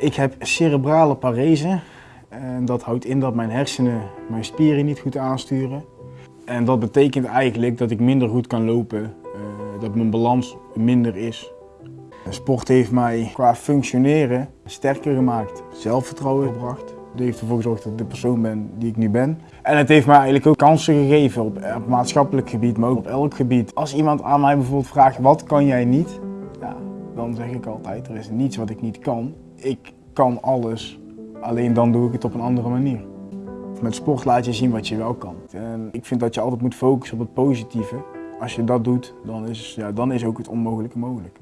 Ik heb cerebrale parese. En dat houdt in dat mijn hersenen mijn spieren niet goed aansturen. En dat betekent eigenlijk dat ik minder goed kan lopen, eh, dat mijn balans minder is. Sport heeft mij qua functioneren sterker gemaakt, zelfvertrouwen gebracht. Het heeft ervoor gezorgd dat ik de persoon ben die ik nu ben. En het heeft mij eigenlijk ook kansen gegeven op, op maatschappelijk gebied, maar ook op elk gebied. Als iemand aan mij bijvoorbeeld vraagt, wat kan jij niet? Dan zeg ik altijd, er is niets wat ik niet kan. Ik kan alles, alleen dan doe ik het op een andere manier. Met sport laat je zien wat je wel kan. En ik vind dat je altijd moet focussen op het positieve. Als je dat doet, dan is, ja, dan is ook het onmogelijke mogelijk.